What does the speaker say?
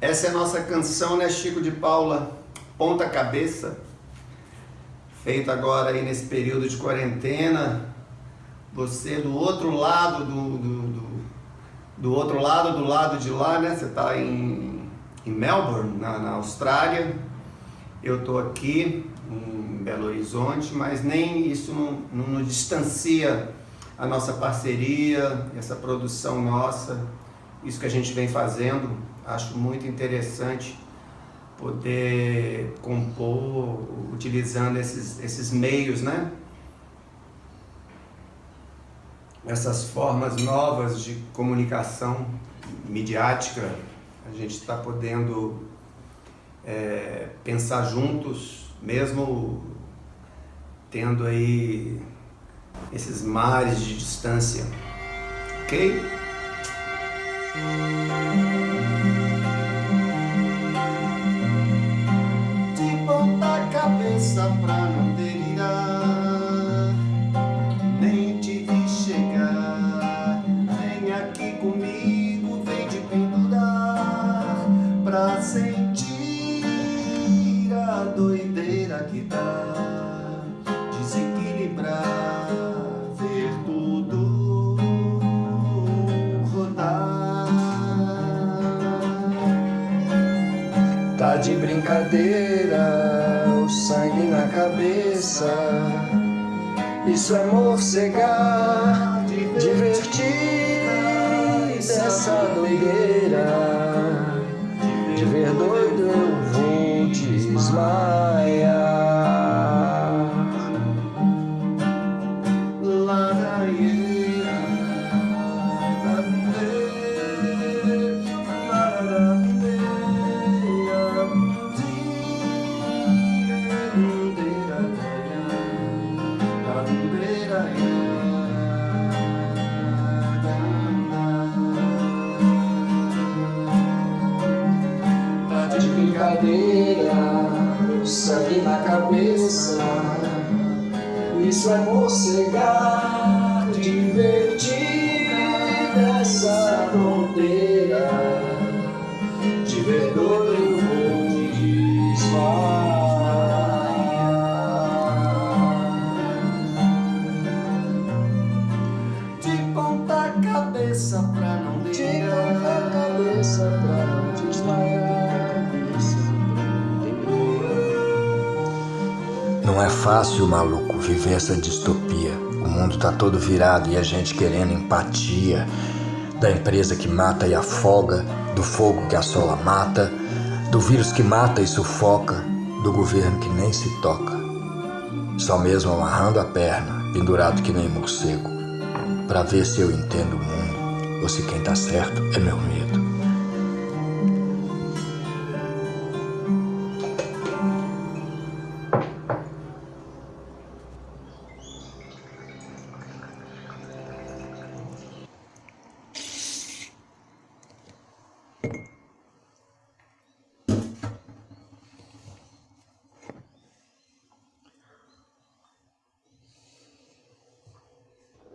Essa é a nossa canção, né, Chico de Paula? Ponta Cabeça. Feita agora aí nesse período de quarentena. Você do outro lado do, do, do, do outro lado do lado de lá, né? Você está em, em Melbourne, na, na Austrália. Eu estou aqui em Belo Horizonte, mas nem isso não, não, não distancia a nossa parceria, essa produção nossa, isso que a gente vem fazendo Acho muito interessante poder compor utilizando esses, esses meios, né? Essas formas novas de comunicação midiática, a gente está podendo é, pensar juntos, mesmo tendo aí esses mares de distância, ok? Cabeça pra não delirar Nem te vi chegar. Vem aqui comigo, vem te pendurar Pra sentir a doideira que dá De brincadeira sangue na cabeça. Isso é morcegar, divertir dessa doideira. De ver doido eu vou desmaiar. Brincadeira, sangue na cabeça. Isso é morcegar, divertir nessa fronteira. Não é fácil, maluco, viver essa distopia. O mundo tá todo virado e a gente querendo empatia. Da empresa que mata e afoga, do fogo que assola mata, do vírus que mata e sufoca, do governo que nem se toca. Só mesmo amarrando a perna, pendurado que nem morcego, para ver se eu entendo o mundo ou se quem tá certo é meu medo.